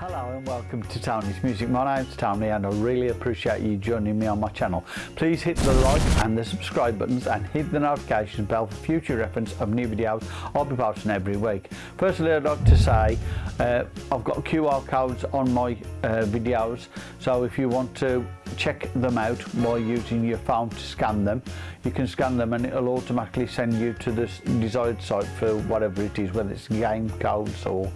Hello and welcome to Tony's Music. My name's Tony and I really appreciate you joining me on my channel. Please hit the like and the subscribe buttons and hit the notification bell for future reference of new videos I'll be posting every week. Firstly I'd like to say uh, I've got QR codes on my uh, videos so if you want to check them out by using your phone to scan them you can scan them and it'll automatically send you to the desired site for whatever it is whether it's game codes or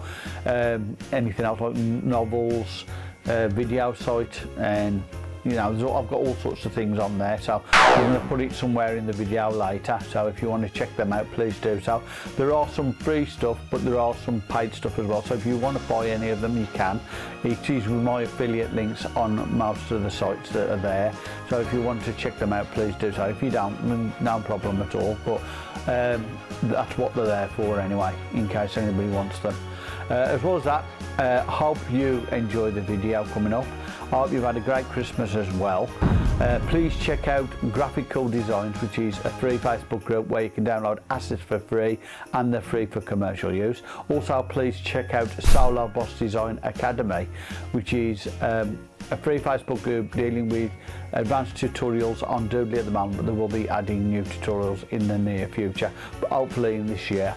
um, anything else like novels uh, video site and you know, so I've got all sorts of things on there. So I'm going to put it somewhere in the video later. So if you want to check them out, please do. So there are some free stuff, but there are some paid stuff as well. So if you want to buy any of them, you can. It is with my affiliate links on most of the sites that are there. So if you want to check them out, please do so. If you don't, no problem at all. But um, that's what they're there for anyway, in case anybody wants them. Uh, as well as that, uh, hope you enjoy the video coming up. Hope you've had a great Christmas as well. Uh, please check out Graphical Designs, which is a free Facebook group where you can download assets for free and they're free for commercial use. Also, please check out Solo Boss Design Academy, which is um, a free Facebook group dealing with advanced tutorials on Doodly at the moment, but they will be adding new tutorials in the near future, hopefully in this year.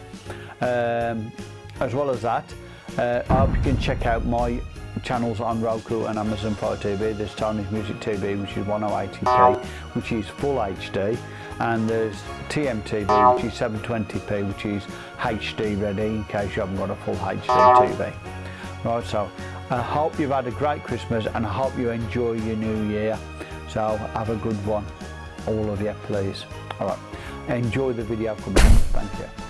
Um, as well as that, uh, I hope you can check out my channels on Roku and Amazon Fire TV. There's Tony's Music TV, which is 1080p, which is full HD, and there's TMTV, which is 720p, which is HD ready in case you haven't got a full HD TV. Right, so I hope you've had a great Christmas and I hope you enjoy your new year. So have a good one, all of you, please. All right, enjoy the video coming. Thank you.